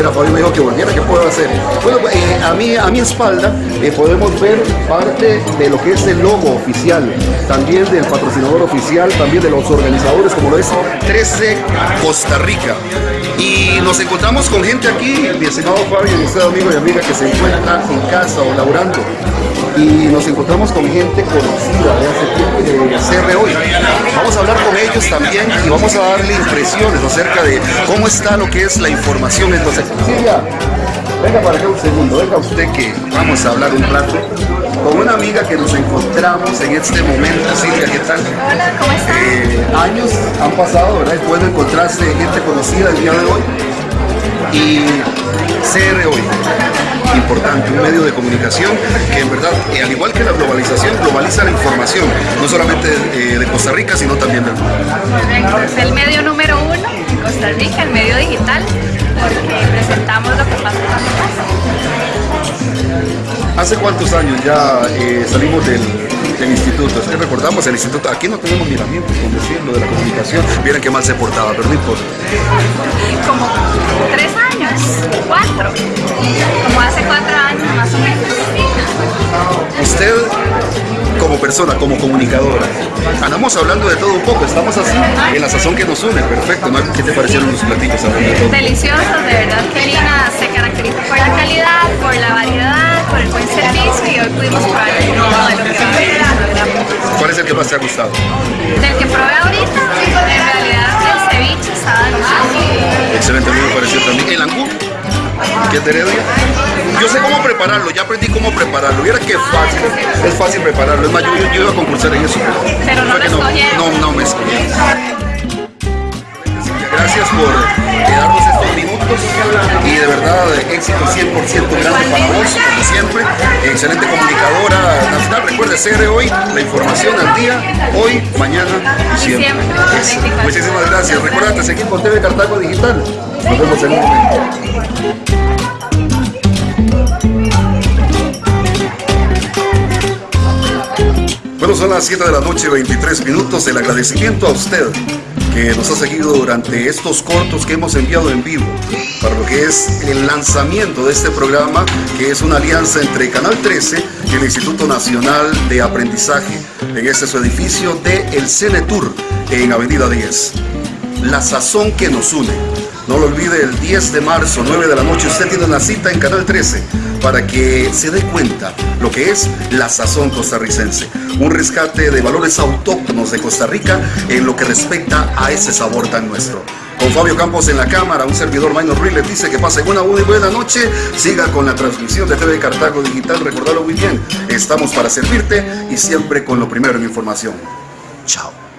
volviera, Fabio me dijo que volviera, ¿qué puedo hacer? Bueno, pues, eh, a, mí, a mi espalda eh, podemos ver parte de lo que es el logo oficial, también del patrocinador oficial, también de los organizadores, como lo es 13 Costa Rica. Y nos encontramos con gente aquí, mi estimado Fabio, mi amigo y amiga que se encuentra en casa o laborando. Y nos encontramos con gente conocida de hace tiempo de CR hoy. Vamos a hablar con ellos también y vamos a darle impresiones acerca de cómo está lo que es la información. Entonces, Silvia, venga para acá un segundo, venga usted que vamos a hablar un rato con una amiga que nos encontramos en este momento. Silvia, ¿qué tal? Hola, ¿cómo estás? Eh, años han pasado, ¿verdad? Es bueno encontrarse gente conocida el día de hoy. Y CR hoy, importante, un medio de comunicación que en verdad, eh, al igual que la globalización, globaliza la información, no solamente eh, de Costa Rica, sino también del mundo. Correcto, es el medio número uno en Costa Rica, el medio digital, porque presentamos lo que pasa en la. ¿Hace cuántos años ya eh, salimos del, del instituto? Que recordamos el instituto, aquí no tenemos miramientos, con decirlo, de la comunicación. Vieran qué mal se portaba, pero no importa. Como tres años, cuatro, como hace cuatro años más o menos. Usted, como persona, como comunicadora, andamos hablando de todo un poco, estamos así, en la sazón que nos une, perfecto. ¿no? ¿Qué te parecieron los platillos? Deliciosos, de verdad que Lina se caracteriza por la calidad, ¿Cuál es el que más te ha gustado? Del que probé ahorita, en realidad el ceviche estaba delicioso. Excelente, a mí me pareció también. El angú, que es de Heredia. Yo sé cómo prepararlo, ya aprendí cómo prepararlo. Viera qué fácil, es fácil prepararlo. Es más, yo, yo iba a concursar en eso. Pero no que escogieron. No, no me escogieron. Gracias por y de verdad éxito 100% grande para vos, como siempre. Excelente comunicadora nacional. Recuerde, CR hoy, la información al día, hoy, mañana y siempre. Siempre, Eso. 24. Muchísimas gracias. Recuerda, seguir con TV Cartago Digital. Nos vemos en un momento. Bueno, son las 7 de la noche, 23 minutos. El agradecimiento a usted que nos ha seguido durante estos cortos que hemos enviado en vivo para lo que es el lanzamiento de este programa, que es una alianza entre Canal 13 y el Instituto Nacional de Aprendizaje en este su edificio de El Cenetur en Avenida 10. La sazón que nos une. No lo olvide, el 10 de marzo, 9 de la noche, usted tiene una cita en Canal 13 para que se dé cuenta lo que es la sazón costarricense. Un rescate de valores autóctonos de Costa Rica en lo que respecta a ese sabor tan nuestro. Con Fabio Campos en la cámara, un servidor Minor Ruiz les dice que pasen una muy buena noche. Siga con la transmisión de TV Cartago Digital. Recordalo muy bien, estamos para servirte y siempre con lo primero en información. Chao.